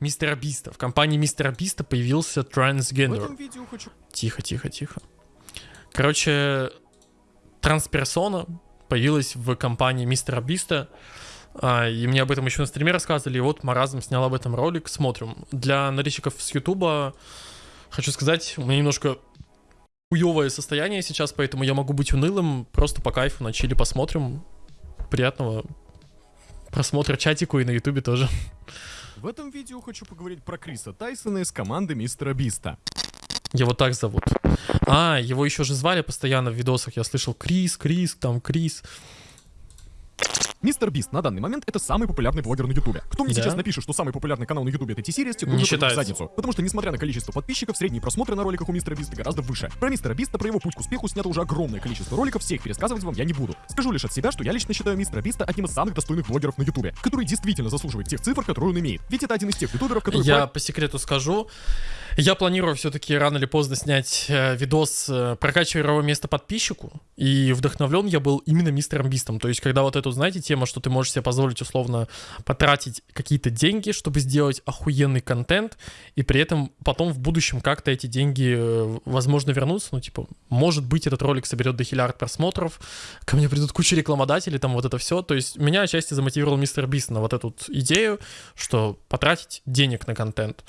Мистера Биста. В компании Мистера Биста появился трансгендер. хочу Тихо, тихо, тихо. Короче, трансперсона появилась в компании Мистера Биста. А, И мне об этом еще на стриме рассказывали. И вот Маразм снял об этом ролик. Смотрим. Для наличников с Ютуба хочу сказать, у меня немножко хуевое состояние сейчас, поэтому я могу быть унылым. Просто по кайфу на чили посмотрим. Приятного просмотра чатику и на Ютубе тоже. В этом видео хочу поговорить про Криса Тайсона из команды Мистера Биста. Его так зовут. А, его еще же звали постоянно в видосах. Я слышал Крис, Крис, там Крис. Мистер Бист на данный момент это самый популярный блогер на Ютубе. Кто мне Да? сейчас напишет, что самый популярный канал на Ютубе это T-Series, те Не в задницу. Потому что, несмотря на количество подписчиков, средние просмотры на роликах у Мистера Биста гораздо выше. Про Мистера Биста, про его путь к успеху снято уже огромное количество роликов, всех пересказывать вам я не буду. Скажу лишь от себя, что я лично считаю Мистера Биста одним из самых достойных блогеров на Ютубе, который действительно заслуживает тех цифр, которые он имеет. Ведь это один из тех ютуберов, который... Я по секрету скажу. Я планирую все-таки рано или поздно снять э, видос э, прокачивая его место подписчику. И вдохновлен я был именно мистером Бистом. То есть, когда вот эту, знаете, тема, что ты можешь себе позволить условно потратить какие-то деньги, чтобы сделать охуенный контент, и при этом потом в будущем как-то эти деньги, э, возможно, вернутся. Ну, типа, может быть, этот ролик соберет до хиллиард просмотров, ко мне придут куча рекламодателей, там вот это все. То есть, меня отчасти замотивировал мистер Бист на вот эту идею, что потратить денег на контент.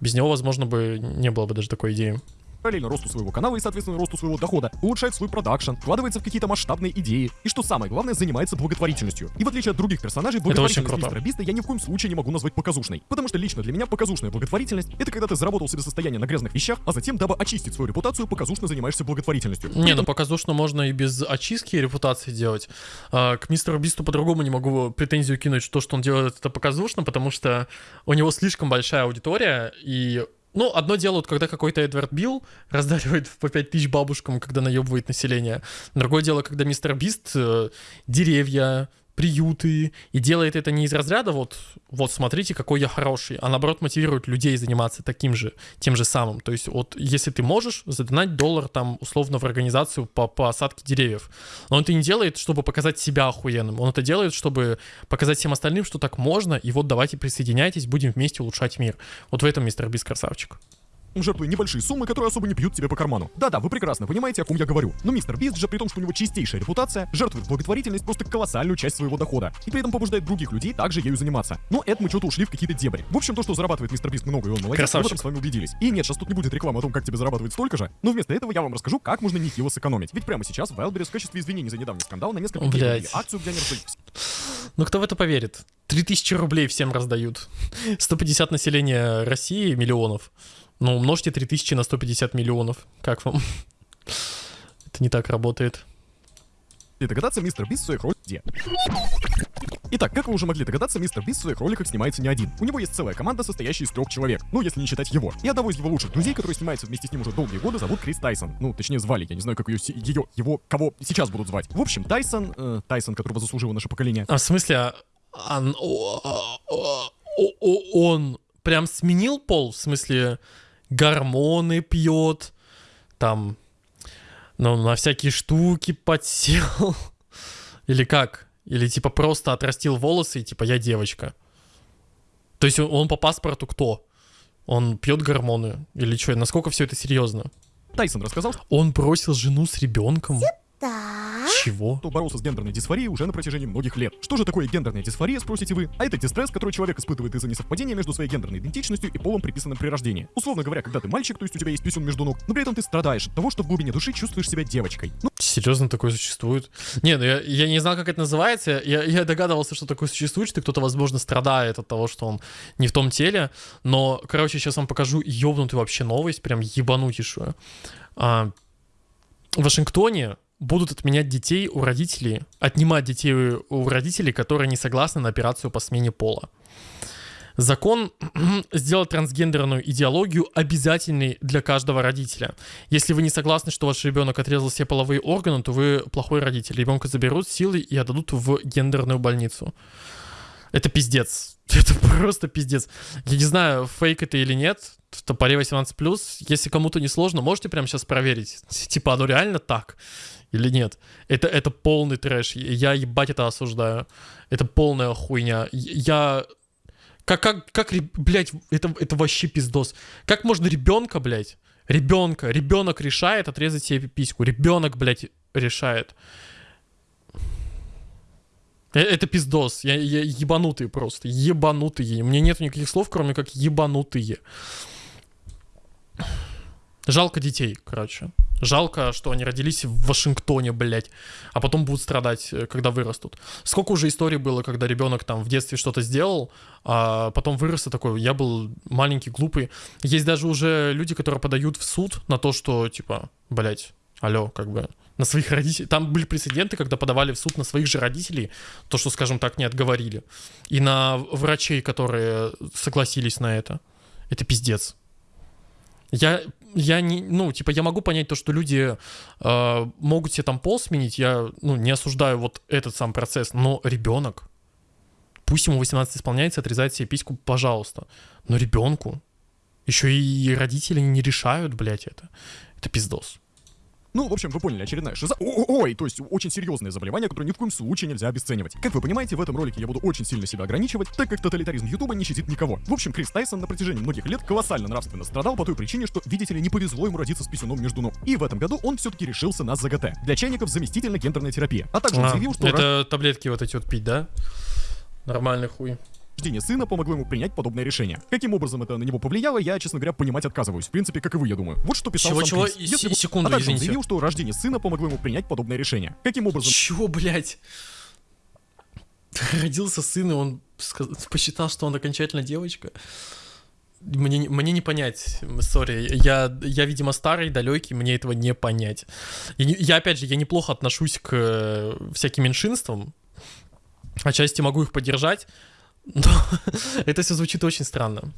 Без него, возможно, бы не было бы даже такой идеи. параллельно росту своего канала и, соответственно, росту своего дохода, улучшает свой продакшн, вкладывается в какие-то масштабные идеи, и что самое главное, занимается благотворительностью. И в отличие от других персонажей, благотворительность мистера Биста я ни в коем случае не могу назвать показушной. Потому что лично для меня показушная благотворительность — это когда ты заработал себе состояние на грязных вещах, а затем, дабы очистить свою репутацию, показушно занимаешься благотворительностью. Не, ну показушно можно и без очистки репутации делать. А, к мистеру Бисту по-другому не могу претензию кинуть, что, что он делает это показушно, потому что у него слишком большая аудитория, и ну, одно дело, вот когда какой-то Эдвард Билл раздаривает по 5 тысяч бабушкам, когда наебывает население. Другое дело, когда мистер Бист э, деревья, приюты, и делает это не из разряда вот, вот смотрите, какой я хороший, а наоборот мотивирует людей заниматься таким же, тем же самым. То есть вот если ты можешь задонать доллар там условно в организацию по посадке деревьев, но он это не делает, чтобы показать себя охуенным, он это делает, чтобы показать всем остальным, что так можно, и вот давайте присоединяйтесь, будем вместе улучшать мир. Вот в этом мистер Бист красавчик. Жертвуя небольшие суммы, которые особо не бьют тебе по карману. Да-да, вы прекрасно понимаете, о ком я говорю. Но мистер Бист же, при том, что у него чистейшая репутация, жертвует благотворительность просто колоссальную часть своего дохода. И при этом побуждает других людей также ею заниматься. Но это мы что-то ушли в какие-то дебри. В общем, то, что зарабатывает мистер Бист много, и он молодец, мы в Красавчик. этом с вами убедились. И нет, сейчас тут не будет рекламы о том, как тебе зарабатывать столько же, но вместо этого я вам расскажу, как можно нехило сэкономить. Ведь прямо сейчас Wildberries в качестве извинений за недавний скандал на несколько дней акцию, где они раздают Ну кто в это поверит? 3000 рублей всем раздают. 150 населения России миллионов. Ну, умножьте 3000 на 150 миллионов. Как вам? Это не так работает. И догадаться, мистер Бист в своих роликах где? Итак, как вы уже могли догадаться, мистер Бист в своих роликах снимается не один. У него есть целая команда, состоящая из трех человек. Ну, если не считать его. И одного из его лучших друзей, который снимается вместе с ним уже долгие годы, зовут Крис Тайсон. Ну, точнее, звали. Я не знаю, как ее, ее, его, кого сейчас будут звать. В общем, Тайсон, э, Тайсон, которого заслужило наше поколение, А в смысле, а- а- о- о- о- он прям сменил пол? В смысле, гормоны пьет, там, ну, на всякие штуки подсел? Или как? Или типа просто отрастил волосы и типа я девочка? То есть он, он по паспорту кто? Он пьет гормоны? Или что? Насколько все это серьезно? Тайсон рассказал, Он бросил жену с ребенком? Чего? что боролся с гендерной дисфорией уже на протяжении многих лет. Что же такое гендерная дисфория, спросите вы? А это дистресс, который человек испытывает из-за несовпадения между своей гендерной идентичностью и полом, приписанным при рождении. Условно говоря, когда ты мальчик, то есть у тебя есть писюн между ног, но при этом ты страдаешь от того, что в глубине души чувствуешь себя девочкой. Ну, Серьезно, такое существует? Не, ну я, я не знал, как это называется. Я, я догадывался, что такое существует, что кто-то, возможно, страдает от того, что он не в том теле. Но, короче, сейчас вам покажу ёбнутую вообще новость, прям ебанутейшую. А, в Вашингтоне будут отменять детей у родителей, отнимать детей у родителей, которые не согласны на операцию по смене пола. Закон сделал трансгендерную идеологию обязательной для каждого родителя. Если вы не согласны, что ваш ребенок отрезал все половые органы, то вы плохой родитель. Ребенка заберут силой и отдадут в гендерную больницу. Это пиздец. Это просто пиздец. Я не знаю, фейк это или нет. В топоре 18+. Если кому-то не сложно, можете прямо сейчас проверить. Типа, оно реально так или нет? Это, это полный трэш. Я ебать это осуждаю. Это полная хуйня. Я Как, как, как, блядь, это, это вообще пиздос. Как можно ребенка, блядь, ребенка, ребенок решает отрезать себе письку. Ребенок, блядь, решает. Э, Это пиздос. Я, я ебанутый просто. Ебанутые. У меня нет никаких слов, кроме как ебанутые. Жалко детей, короче. Жалко, что они родились в Вашингтоне, блядь, а потом будут страдать, э, когда вырастут. Сколько уже историй было, когда ребенок там в детстве что-то сделал, а потом вырос и такой, я был маленький, глупый. Есть даже уже люди, которые подают в суд на то, что, типа, блядь, алло, как бы, на своих родителей. Там были прецеденты, когда подавали в суд на своих же родителей, то, что, скажем так, не отговорили. И на врачей, которые согласились на это. Это пиздец. Я, я не, ну, типа, я могу понять то, что люди э, могут себе там пол сменить, я, ну, не осуждаю вот этот сам процесс, но ребенок, пусть ему 18 исполняется, отрезает себе письку, пожалуйста, но ребенку, еще и родители не решают, блядь, это, это пиздос. Ну, в общем, вы поняли, очередная шиза... О- Ой, то есть очень серьезное заболевание, которое ни в коем случае нельзя обесценивать. Как вы понимаете, в этом ролике я буду очень сильно себя ограничивать, так как тоталитаризм Ютуба не щадит никого. В общем, Крис Тайсон на протяжении многих лет колоссально нравственно страдал по той причине, что, видите ли, не повезло ему родиться с писюном между ног. И в этом году он все-таки решился на ЗГТ. Для чайников заместительно гендерная терапия. А также А, заявил, что это таблетки вот эти вот пить, да? Нормальный хуй. Рождение сына помогло ему принять подобное решение. Каким образом это на него повлияло, я, честно говоря, понимать отказываюсь. В принципе, как и вы, я думаю. Вот что писал Чего, сам чего? Крис. Если бы- секунду, а также извините. заявил, что рождение сына помогло ему принять подобное решение. Каким образом Чего, блядь? Родился сын, и он посчитал, что он окончательно девочка. Мне, не- мне не понять, сори, я, я, видимо, старый, далекий, мне этого не понять. Я, не- я, опять же, я неплохо отношусь к э, всяким меньшинствам, отчасти могу их поддержать, но это все звучит очень странно.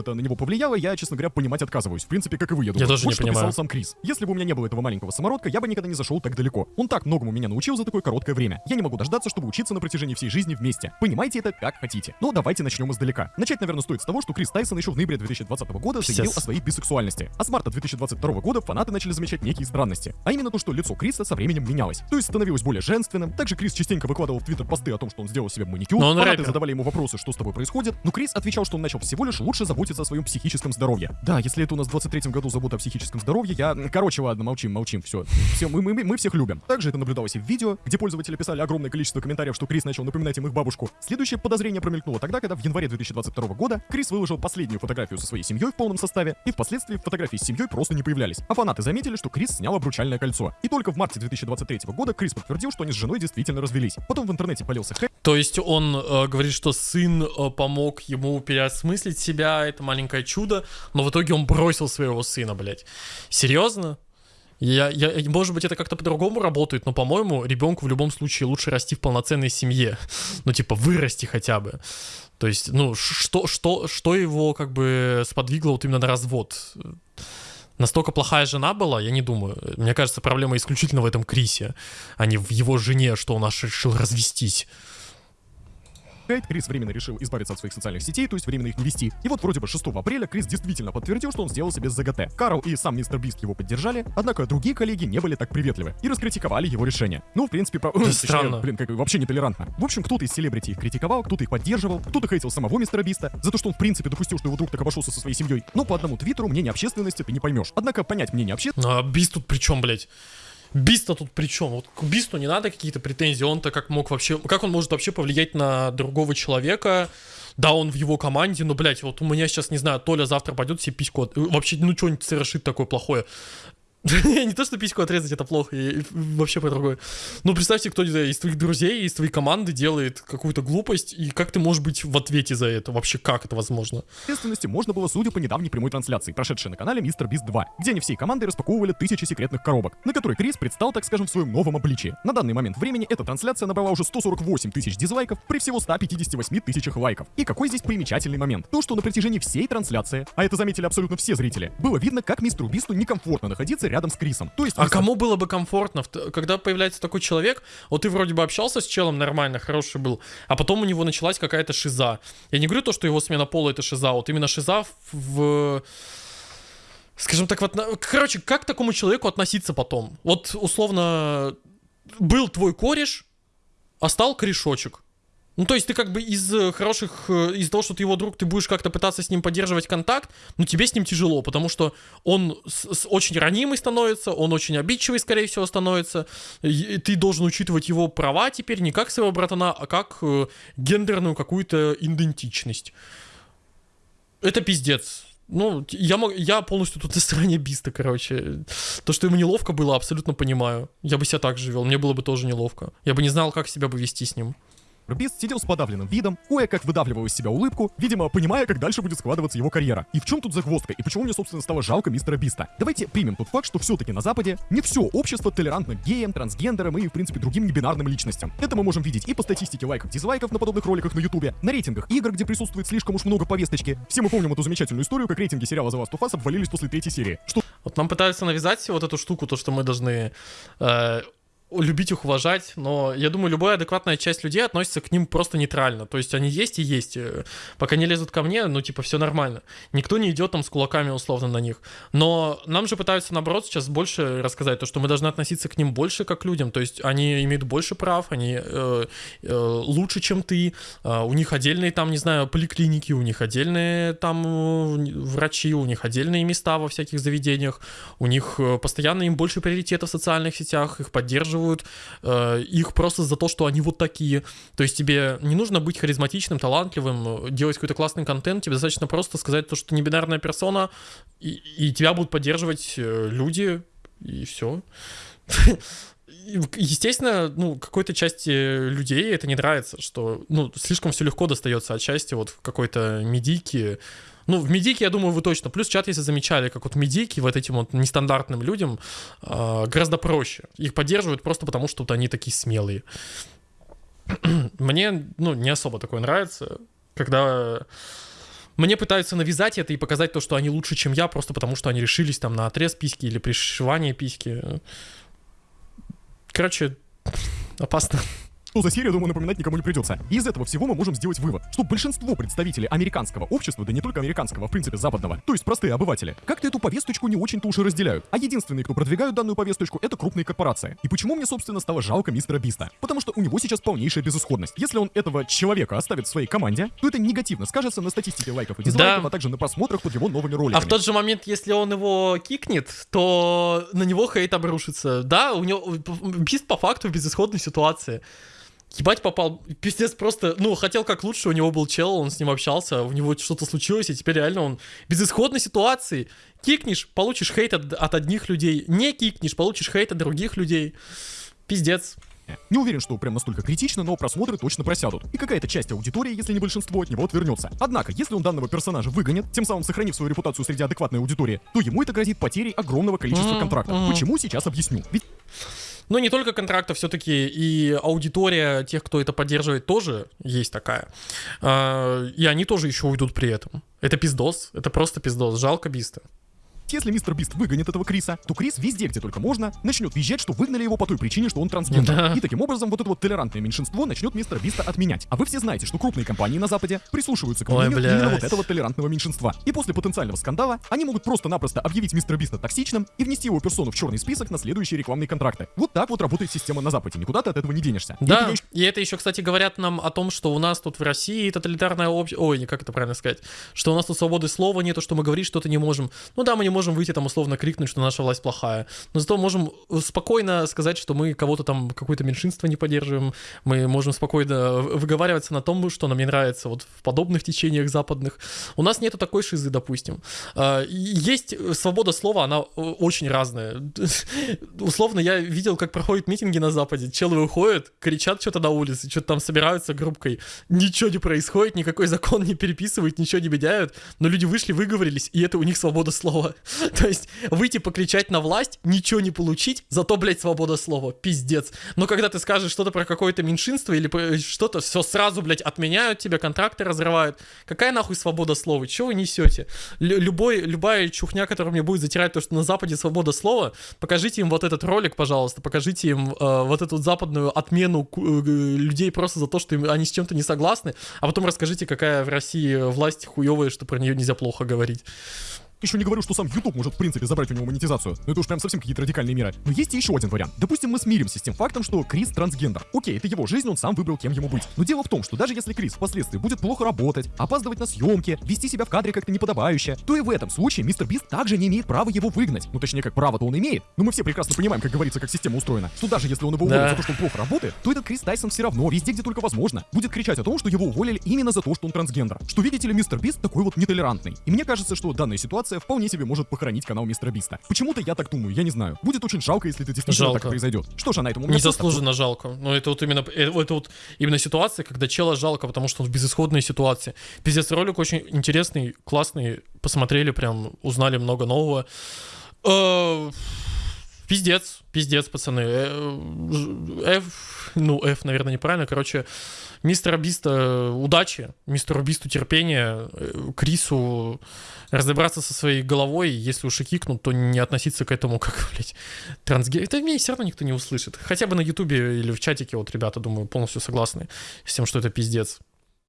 Это на него повлияло, я, честно говоря, понимать отказываюсь. В принципе, как и вы, я думаю. тоже вот не что понимаю. писал сам Крис. Если бы у меня не было этого маленького самородка, я бы никогда не зашел так далеко. Он так многому меня научил за такое короткое время. Я не могу дождаться, чтобы учиться на протяжении всей жизни вместе. Понимаете это как хотите. Но давайте начнем издалека. Начать, наверное, стоит с того, что Крис Тайсон еще в ноябре 2020 года заявил о своей бисексуальности. А с марта 2022 года фанаты начали замечать некие странности. А именно то, что лицо Криса со временем менялось. То есть становилось более женственным. Также Крис частенько выкладывал в Твиттер посты о том, что он сделал себе маникюр. Но он Фанаты рэпер. задавали ему вопросы, что с тобой происходит, но Крис отвечал, что он начал всего лишь лучше заботиться о своем психическом здоровье. Да, если это у нас в 23 году забота о психическом здоровье, я... Короче, ладно, молчим, молчим, все. Все, мы, мы, мы всех любим. Также это наблюдалось и в видео, где пользователи писали огромное количество комментариев, что Крис начал напоминать им их бабушку. Следующее подозрение промелькнуло тогда, когда в январе 2022 года Крис выложил последнюю фотографию со своей семьей в полном составе, и впоследствии фотографии с семьей просто не появлялись. А фанаты заметили, что Крис снял обручальное кольцо. И только в марте 2023 года Крис подтвердил, что они с женой действительно развелись. Потом в интернете полился хэк, То есть он э, говорит, что сын э, помог ему переосмыслить себя, это маленькое чудо, но в итоге он бросил своего сына, блядь. Серьезно? Я, я, может быть, это как-то по-другому работает, но, по-моему, ребенку в любом случае лучше расти в полноценной семье. Ну, типа, вырасти хотя бы. То есть, ну, что, что, что его как бы сподвигло вот именно на развод? Настолько плохая жена была, я не думаю. Мне кажется, проблема исключительно в этом Крисе, а не в его жене, что он аж решил развестись. Кайт, Крис временно решил избавиться от своих социальных сетей, то есть временно их не вести. И вот вроде бы 6 апреля Крис действительно подтвердил, что он сделал себе ЗГТ. Карл и сам мистер Бист его поддержали, однако другие коллеги не были так приветливы и раскритиковали его решение. Ну, в принципе, про... точнее, странно. блин, как вообще нетолерантно. В общем, кто-то из селебрити их критиковал, кто-то их поддерживал, кто-то хейтил самого мистера Биста за то, что он в принципе допустил, что его друг так обошелся со своей семьей. Но по одному твиттеру мнение общественности ты не поймешь. Однако понять мнение общественности А Бист тут при чем, блядь? Бист-то тут при чем? Вот к Бисту не надо какие-то претензии. Он-то как мог вообще... Как он может вообще повлиять на другого человека? Да, он в его команде, но, блядь, вот у меня сейчас, не знаю, Толя завтра пойдет себе письку... от- Вообще, ну, что-нибудь совершит такое плохое. Не то, что письку отрезать, это плохо, и вообще по другое. Ну, представьте, кто из твоих друзей, из твоей команды делает какую-то глупость, и как ты можешь быть в ответе за это? Вообще, как это возможно? Ответственности можно было, судя по недавней прямой трансляции, прошедшей на канале Мистер Бист 2, где они всей командой распаковывали тысячи секретных коробок, на которой Крис предстал, так скажем, в своем новом обличии. На данный момент времени эта трансляция набрала уже 148 тысяч дизлайков при всего 158 тысячах лайков. И какой здесь примечательный момент? То, что на протяжении всей трансляции, а это заметили абсолютно все зрители, было видно, как мистеру Бисту некомфортно находиться рядом с Крисом. То есть А мистер кому было бы комфортно, когда появляется такой человек, вот ты вроде бы общался с челом нормально, хороший был, а потом у него началась какая-то шиза. Я не говорю то, что его смена пола это шиза, вот именно шиза в... Скажем так, вот, короче, как к такому человеку относиться потом? Вот, условно, был твой кореш, а стал корешочек. Ну, то есть ты как бы из э, хороших, э, из того, что ты его друг, ты будешь как-то пытаться с ним поддерживать контакт, но тебе с ним тяжело, потому что он с, с очень ранимый становится, он очень обидчивый, скорее всего, становится. И ты должен учитывать его права теперь не как своего братана, а как э, гендерную какую-то идентичность. Это пиздец. Ну, я, мог, я полностью тут на стороне Биста, короче. То, что ему неловко было, абсолютно понимаю. Я бы себя так же вел, мне было бы тоже неловко. Я бы не знал, как себя бы вести с ним. Бист сидел с подавленным видом, кое-как выдавливал из себя улыбку, видимо, понимая, как дальше будет складываться его карьера. И в чем тут загвоздка, и почему мне, собственно, стало жалко мистера Биста? Давайте примем тот факт, что все-таки на Западе не все общество толерантно геям, трансгендерам и, в принципе, другим небинарным личностям. Это мы можем видеть и по статистике лайков, дизлайков на подобных роликах на ютубе, на рейтингах игр, где присутствует слишком уж много повесточки. Все мы помним эту замечательную историю, как рейтинги сериала The Last of Us обвалились после третьей серии. Что Вот нам пытаются навязать вот эту штуку, то, что мы должны э, любить их, уважать, но я думаю, любая адекватная часть людей относится к ним просто нейтрально. То есть они есть и есть. Э, Пока не лезут ко мне, ну, типа, все нормально. Никто не идет там с кулаками условно на них. Но нам же пытаются, наоборот, сейчас больше рассказать, то, что мы должны относиться к ним больше как к людям. То есть они имеют больше прав, они э, э, лучше, чем ты. Э, у них отдельные там, не знаю, поликлиники, у них отдельные там э, врачи, у них отдельные места во всяких заведениях. У них э, постоянно им больше приоритета в социальных сетях, их поддерживают э, их просто за то, что они вот такие. То есть тебе не нужно быть харизматичным, талантливым, делать какой-то классный контент, тебе достаточно просто сказать то, что ты не бинарная персона, и, и тебя будут поддерживать э, люди, и все. Естественно, ну, какой-то части людей это не нравится, что, ну, слишком все легко достается от счастья вот какой-то медийке, ну, в медике, я думаю, вы точно. Плюс чат, если замечали, как вот медики вот этим вот нестандартным людям э, гораздо проще. Их поддерживают просто потому, что вот они такие смелые. Мне, ну, не особо такое нравится, когда мне пытаются навязать это и показать то, что они лучше, чем я, просто потому что они решились там на отрез письки или пришивание письки. Короче, опасно. Что за серия, думаю, напоминать никому не придется. И из этого всего мы можем сделать вывод, что большинство представителей американского общества, да не только американского, а в принципе западного, то есть простые обыватели, как-то эту повесточку не очень-то уж и разделяют. А единственные, кто продвигают данную повесточку, это крупные корпорации. И почему мне, собственно, стало жалко мистера Биста? Потому что у него сейчас полнейшая безысходность. Если он этого человека оставит в своей команде, то это негативно скажется на статистике лайков и дизлайков, Да. а также на просмотрах под его новыми А роликами. в тот же момент, если он его кикнет, то на него хейт обрушится. Да, у него Бист по факту в безысходной ситуации. Ебать попал, пиздец просто, ну, хотел как лучше, у него был чел, он с ним общался, у него что-то случилось, и теперь реально он безысходной ситуации. Кикнешь, получишь хейт от, от одних людей, не кикнешь, получишь хейт от других людей. Пиздец. Не уверен, что прям настолько критично, но просмотры точно просядут. И какая-то часть аудитории, если не большинство, от него отвернется. Однако, если он данного персонажа выгонит, тем самым сохранив свою репутацию среди адекватной аудитории, то ему это грозит потерей огромного количества контрактов. Почему сейчас объясню? Ведь Но не только контрактов, все-таки и аудитория тех, кто это поддерживает, тоже есть такая. А, И они тоже еще уйдут при этом. Это пиздос, это просто пиздос. Жалко Биста. Если мистер Бист выгонит этого Криса, то Крис везде, где только можно, начнет визжать, что выгнали его по той причине, что он трансгендер. Да. И таким образом вот это вот толерантное меньшинство начнет мистера Биста отменять. А вы все знаете, что крупные компании на Западе прислушиваются к мнению именно вот этого толерантного меньшинства. И после потенциального скандала они могут просто-напросто объявить мистера Биста токсичным и внести его персону в черный список на следующие рекламные контракты. Вот так вот работает система на Западе. Никуда ты от этого не денешься. И Да, я еще и это еще, кстати, говорят нам о том, что у нас тут в России тоталитарное общество... Ой, не как это правильно сказать. Что у нас тут свободы слова нету, что мы говорить что-то не можем. Ну да, мы не можем выйти там условно крикнуть, что наша власть плохая. Но зато можем спокойно сказать, что мы кого-то там, какое-то меньшинство не поддерживаем. Мы можем спокойно выговариваться на том, что нам не нравится вот в подобных течениях западных. У нас нету такой шизы, допустим. А, Есть свобода слова, она э, очень разная. Условно, я видел, как проходят митинги на Западе. Челы выходят, кричат что-то на улице, что-то там собираются группкой. Ничего не происходит, никакой закон не переписывают, ничего не меняют. Но люди вышли, выговорились, и это у них свобода слова. То есть выйти покричать на власть, ничего не получить, зато, блядь, свобода слова. Пиздец. Но когда ты скажешь что-то про какое-то меньшинство или про что-то, все сразу, блядь, отменяют тебя, контракты разрывают. Какая нахуй свобода слова? Чего вы несете? Лю- любой, любая чухня, которая мне будет затирать то, что на Западе свобода слова, покажите им вот этот ролик, пожалуйста, покажите им э, вот эту западную отмену э, людей просто за то, что им- они с чем-то не согласны, а потом расскажите, какая в России власть хуевая, что про нее нельзя плохо говорить. Еще не говорю, что сам YouTube может в принципе забрать у него монетизацию. Но это уж прям совсем какие-то радикальные меры. Но есть и еще один вариант. Допустим, мы смиримся с тем фактом, что Крис трансгендер. Окей, это его жизнь, он сам выбрал, кем ему быть. Но дело в том, что даже если Крис впоследствии будет плохо работать, опаздывать на съемки, вести себя в кадре как-то неподобающе, то и в этом случае мистер Бист также не имеет права его выгнать. Ну точнее, как право-то он имеет. Но мы все прекрасно понимаем, как говорится, как система устроена. Что даже если он его уволит Да. за то, что он плохо работает, то этот Крис Тайсон все равно, везде, где только возможно, будет кричать о том, что его уволили именно за то, что он трансгендер. Что видите ли, мистер Бист такой вот нетолерантный. И мне кажется, что данная ситуация вполне себе может похоронить канал мистера Биста. Почему-то я так думаю, я не знаю. Будет очень жалко, если это действительно Жалко. так произойдет. Что ж, а на этом меня всё. Незаслуженно жалко. Но это вот именно э, это вот именно ситуация, когда чела жалко, потому что он в безысходной ситуации. Пиздец, ролик очень интересный, классный. Посмотрели, прям узнали много нового. Э, Пиздец, пиздец, пацаны. Э, ж- F, ну, F, наверное, неправильно. Короче, мистер Биста удачи, мистеру Бисту терпения, э, Крису разобраться со своей головой, если уж и кикнут, то не относиться к этому как, блядь, трансгей. Это меня все равно никто не услышит. Хотя бы на ютубе или в чатике, вот ребята, думаю, полностью согласны с тем, что это пиздец.